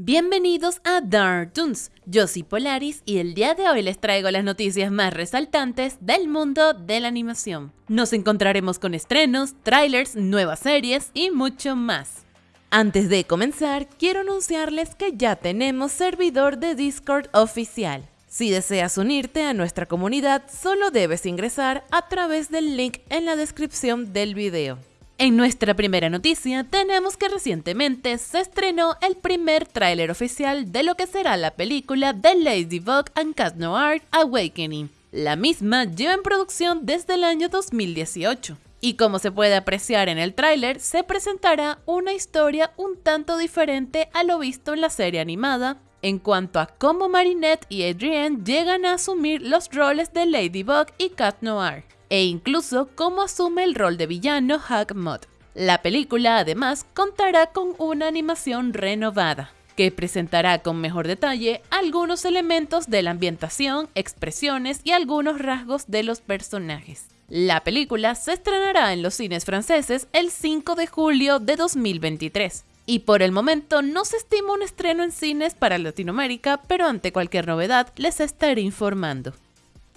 Bienvenidos a Dark Toons, yo soy Polaris y el día de hoy les traigo las noticias más resaltantes del mundo de la animación. Nos encontraremos con estrenos, trailers, nuevas series y mucho más. Antes de comenzar, quiero anunciarles que ya tenemos servidor de Discord oficial. Si deseas unirte a nuestra comunidad, solo debes ingresar a través del link en la descripción del video. En nuestra primera noticia tenemos que recientemente se estrenó el primer tráiler oficial de lo que será la película de Ladybug and Cat Noir Awakening. La misma lleva en producción desde el año 2018. Y como se puede apreciar en el tráiler, se presentará una historia un tanto diferente a lo visto en la serie animada, en cuanto a cómo Marinette y Adrienne llegan a asumir los roles de Ladybug y Cat Noir e incluso cómo asume el rol de villano Hug Mod. La película además contará con una animación renovada, que presentará con mejor detalle algunos elementos de la ambientación, expresiones y algunos rasgos de los personajes. La película se estrenará en los cines franceses el 5 de julio de 2023. Y por el momento no se estima un estreno en cines para Latinoamérica, pero ante cualquier novedad les estaré informando.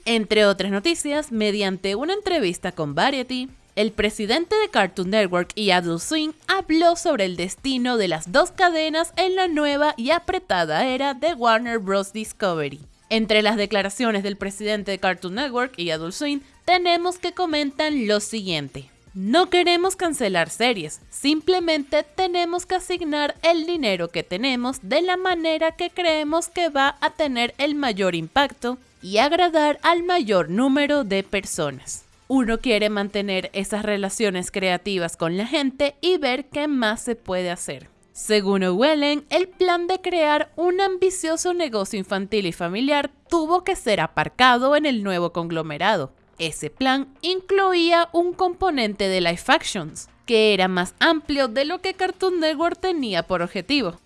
Entre otras noticias, mediante una entrevista con Variety, el presidente de Cartoon Network y Adult Swim habló sobre el destino de las dos cadenas en la nueva y apretada era de Warner Bros. Discovery. Entre las declaraciones del presidente de Cartoon Network y Adult Swim, tenemos que comentan lo siguiente. No queremos cancelar series, simplemente tenemos que asignar el dinero que tenemos de la manera que creemos que va a tener el mayor impacto y agradar al mayor número de personas. Uno quiere mantener esas relaciones creativas con la gente y ver qué más se puede hacer. Según Owellen, el plan de crear un ambicioso negocio infantil y familiar tuvo que ser aparcado en el nuevo conglomerado. Ese plan incluía un componente de live actions, que era más amplio de lo que Cartoon Network tenía por objetivo.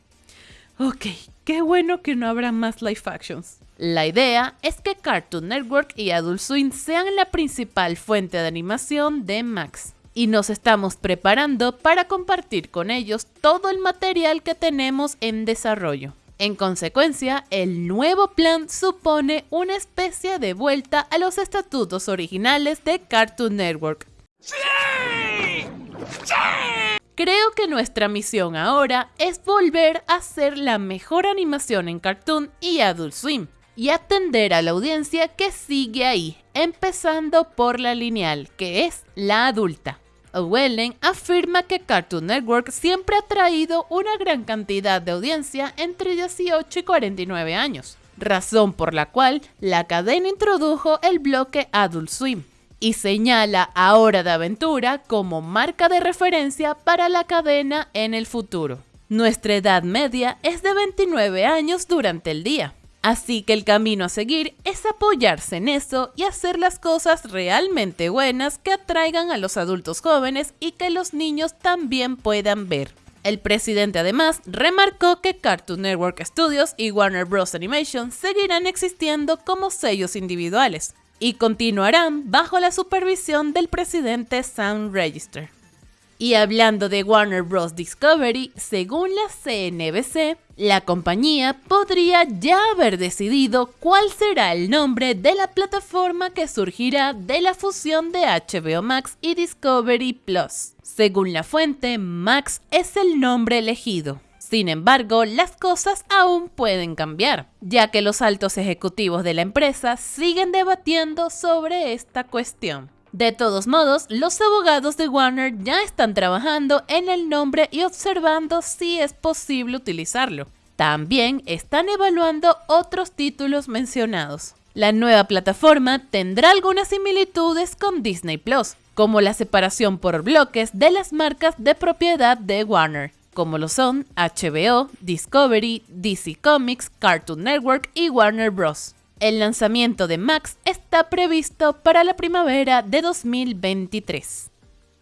Ok, qué bueno que no habrá más live actions. La idea es que Cartoon Network y Adult Swim sean la principal fuente de animación de Max. Y nos estamos preparando para compartir con ellos todo el material que tenemos en desarrollo. En consecuencia, el nuevo plan supone una especie de vuelta a los estatutos originales de Cartoon Network. Creo que nuestra misión ahora es volver a ser la mejor animación en Cartoon y Adult Swim, y atender a la audiencia que sigue ahí, empezando por la lineal, que es la adulta. Owellen afirma que Cartoon Network siempre ha traído una gran cantidad de audiencia entre 18 y 49 años, razón por la cual la cadena introdujo el bloque Adult Swim y señala a Hora de Aventura como marca de referencia para la cadena en el futuro. Nuestra edad media es de 29 años durante el día, Así que el camino a seguir es apoyarse en eso y hacer las cosas realmente buenas que atraigan a los adultos jóvenes y que los niños también puedan ver. El presidente además remarcó que Cartoon Network Studios y Warner Bros. Animation seguirán existiendo como sellos individuales y continuarán bajo la supervisión del presidente Sam Register. Y hablando de Warner Bros. Discovery, según la CNBC, la compañía podría ya haber decidido cuál será el nombre de la plataforma que surgirá de la fusión de HBO Max y Discovery Plus. Según la fuente, Max es el nombre elegido. Sin embargo, las cosas aún pueden cambiar, ya que los altos ejecutivos de la empresa siguen debatiendo sobre esta cuestión. De todos modos, los abogados de Warner ya están trabajando en el nombre y observando si es posible utilizarlo. También están evaluando otros títulos mencionados. La nueva plataforma tendrá algunas similitudes con Disney Plus, como la separación por bloques de las marcas de propiedad de Warner, como lo son HBO, Discovery, DC Comics, Cartoon Network y Warner Bros. El lanzamiento de Max está previsto para la primavera de 2023.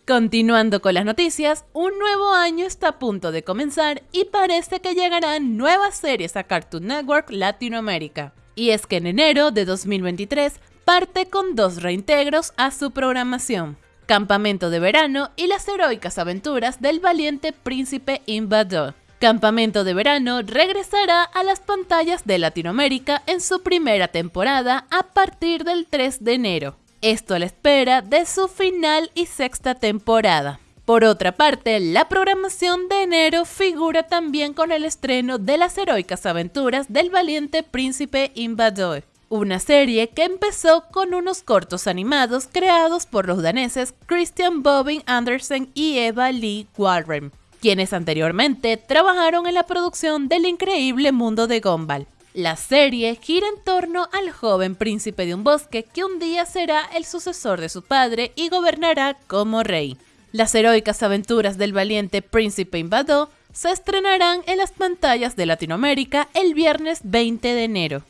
Continuando con las noticias, un nuevo año está a punto de comenzar y parece que llegarán nuevas series a Cartoon Network Latinoamérica. Y es que en enero de 2023 parte con dos reintegros a su programación. Campamento de verano y las heroicas aventuras del valiente príncipe Invador Campamento de Verano regresará a las pantallas de Latinoamérica en su primera temporada a partir del 3 de enero. Esto a la espera de su final y sexta temporada. Por otra parte, la programación de enero figura también con el estreno de las heroicas aventuras del valiente príncipe Invador, una serie que empezó con unos cortos animados creados por los daneses Christian Bobbin Andersen y Eva Lee Warren, quienes anteriormente trabajaron en la producción del increíble mundo de Gumball. La serie gira en torno al joven príncipe de un bosque que un día será el sucesor de su padre y gobernará como rey. Las heroicas aventuras del valiente príncipe invadó se estrenarán en las pantallas de Latinoamérica el viernes 20 de enero.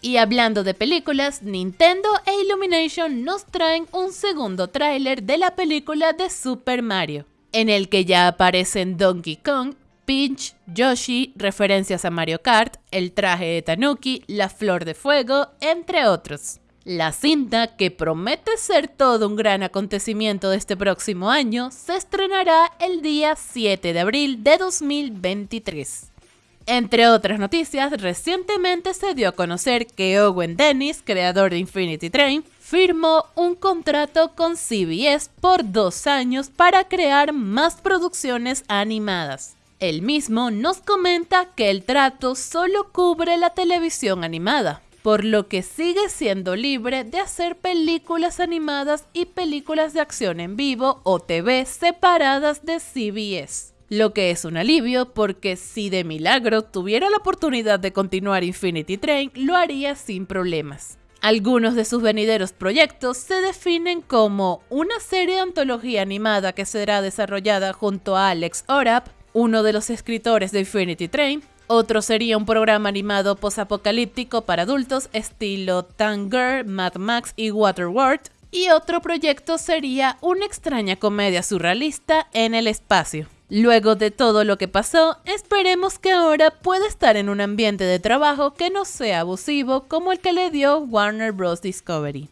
Y hablando de películas, Nintendo e Illumination nos traen un segundo tráiler de la película de Super Mario, en el que ya aparecen Donkey Kong, Peach, Yoshi, referencias a Mario Kart, el traje de Tanuki, la flor de fuego, entre otros. La cinta, que promete ser todo un gran acontecimiento de este próximo año, se estrenará el día 7 de abril de 2023. Entre otras noticias, recientemente se dio a conocer que Owen Dennis, creador de Infinity Train, firmó un contrato con CBS por dos años para crear más producciones animadas. El mismo nos comenta que el trato solo cubre la televisión animada, por lo que sigue siendo libre de hacer películas animadas y películas de acción en vivo o TV separadas de CBS. Lo que es un alivio porque si de milagro tuviera la oportunidad de continuar Infinity Train, lo haría sin problemas. Algunos de sus venideros proyectos se definen como una serie de antología animada que será desarrollada junto a Alex Orap, uno de los escritores de Infinity Train, otro sería un programa animado posapocalíptico para adultos estilo Tanger, Mad Max y Waterworld. Y otro proyecto sería una extraña comedia surrealista en el espacio. Luego de todo lo que pasó, esperemos que ahora pueda estar en un ambiente de trabajo que no sea abusivo como el que le dio Warner Bros. Discovery.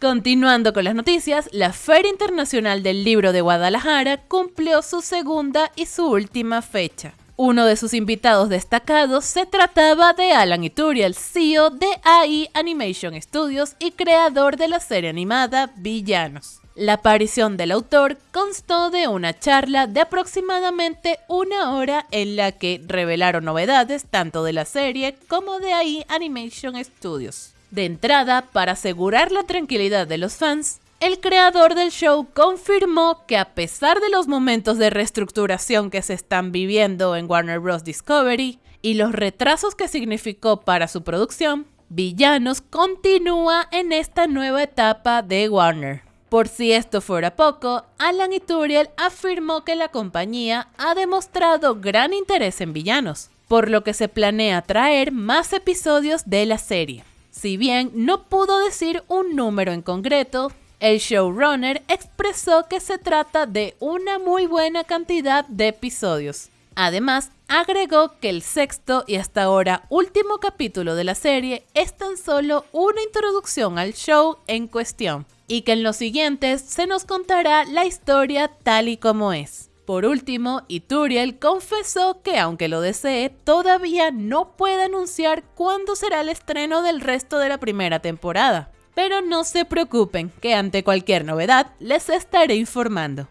Continuando con las noticias, la Feria Internacional del Libro de Guadalajara cumplió su segunda y su última fecha. Uno de sus invitados destacados se trataba de Alan Ituriel, CEO de AI Animation Studios y creador de la serie animada Villanos. La aparición del autor constó de una charla de aproximadamente una hora en la que revelaron novedades tanto de la serie como de AI Animation Studios. De entrada, para asegurar la tranquilidad de los fans, el creador del show confirmó que a pesar de los momentos de reestructuración que se están viviendo en Warner Bros. Discovery y los retrasos que significó para su producción, Villanos continúa en esta nueva etapa de Warner. Por si esto fuera poco, Alan Ituriel afirmó que la compañía ha demostrado gran interés en Villanos, por lo que se planea traer más episodios de la serie. Si bien no pudo decir un número en concreto, el showrunner expresó que se trata de una muy buena cantidad de episodios. Además, agregó que el sexto y hasta ahora último capítulo de la serie es tan solo una introducción al show en cuestión, y que en los siguientes se nos contará la historia tal y como es. Por último, Ituriel confesó que aunque lo desee, todavía no puede anunciar cuándo será el estreno del resto de la primera temporada pero no se preocupen, que ante cualquier novedad les estaré informando.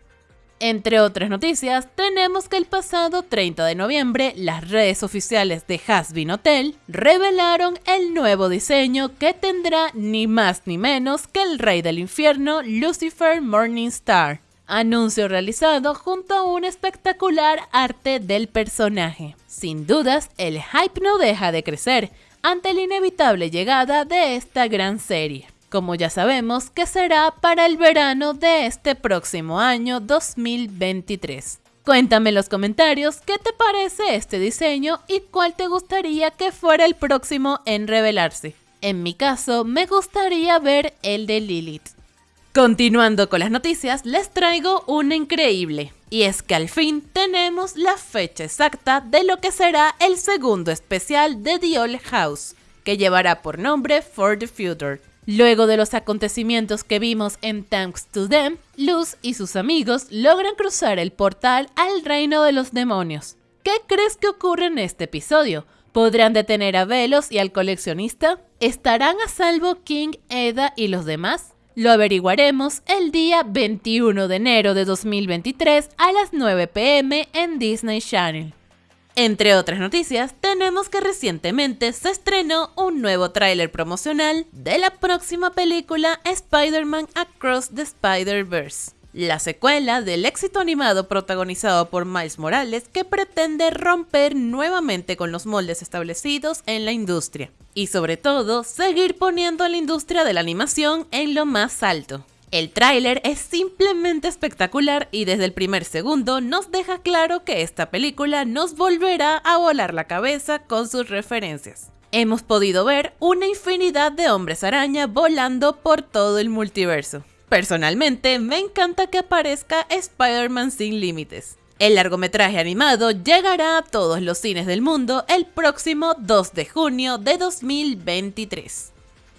Entre otras noticias, tenemos que el pasado 30 de noviembre las redes oficiales de Hasbin Hotel revelaron el nuevo diseño que tendrá ni más ni menos que el rey del infierno Lucifer Morningstar. Anuncio realizado junto a un espectacular arte del personaje. Sin dudas, el hype no deja de crecer ante la inevitable llegada de esta gran serie como ya sabemos que será para el verano de este próximo año 2023. Cuéntame en los comentarios qué te parece este diseño y cuál te gustaría que fuera el próximo en revelarse. En mi caso, me gustaría ver el de Lilith. Continuando con las noticias, les traigo una increíble. Y es que al fin tenemos la fecha exacta de lo que será el segundo especial de The Old House, que llevará por nombre For the Future. Luego de los acontecimientos que vimos en Thanks to Them, Luz y sus amigos logran cruzar el portal al reino de los demonios, ¿qué crees que ocurre en este episodio? ¿Podrán detener a Velos y al coleccionista? ¿Estarán a salvo King, Eda y los demás? Lo averiguaremos el día 21 de enero de 2023 a las 9 pm en Disney Channel. Entre otras noticias, tenemos que recientemente se estrenó un nuevo tráiler promocional de la próxima película Spider-Man Across the Spider-Verse, la secuela del éxito animado protagonizado por Miles Morales que pretende romper nuevamente con los moldes establecidos en la industria y sobre todo seguir poniendo a la industria de la animación en lo más alto. El tráiler es simplemente espectacular y desde el primer segundo nos deja claro que esta película nos volverá a volar la cabeza con sus referencias. Hemos podido ver una infinidad de hombres araña volando por todo el multiverso. Personalmente, me encanta que aparezca Spider-Man sin límites. El largometraje animado llegará a todos los cines del mundo el próximo 2 de junio de 2023.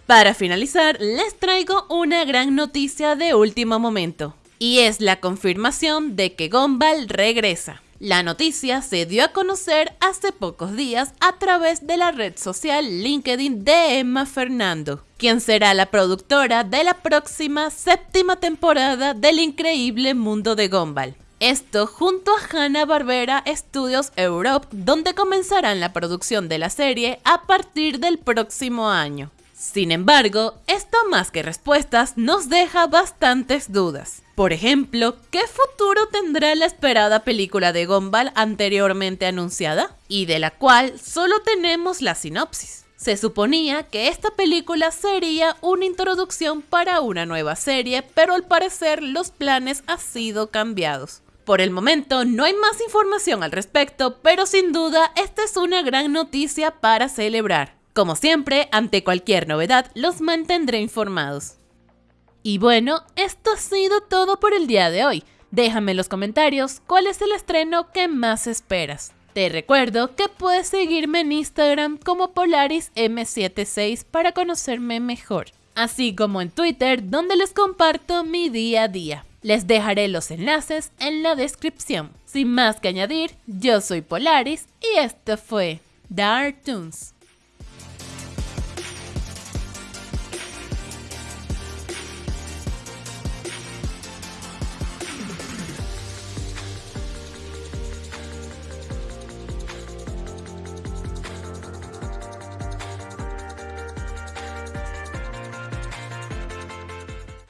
Para finalizar, les traigo una gran noticia de último momento, y es la confirmación de que Gumball regresa. La noticia se dio a conocer hace pocos días a través de la red social LinkedIn de Emma Fernando, quien será la productora de la próxima séptima temporada del increíble mundo de Gumball. Esto junto a Hanna-Barbera Studios Europe, donde comenzarán la producción de la serie a partir del próximo año. Sin embargo, esto más que respuestas nos deja bastantes dudas. Por ejemplo, ¿qué futuro tendrá la esperada película de Gumball anteriormente anunciada? Y de la cual solo tenemos la sinopsis. Se suponía que esta película sería una introducción para una nueva serie, pero al parecer los planes han sido cambiados. Por el momento no hay más información al respecto, pero sin duda esta es una gran noticia para celebrar. Como siempre, ante cualquier novedad, los mantendré informados. Y bueno, esto ha sido todo por el día de hoy. Déjame en los comentarios cuál es el estreno que más esperas. Te recuerdo que puedes seguirme en Instagram como PolarisM76 para conocerme mejor, así como en Twitter donde les comparto mi día a día. Les dejaré los enlaces en la descripción. Sin más que añadir, yo soy Polaris y esto fue Dark Toons.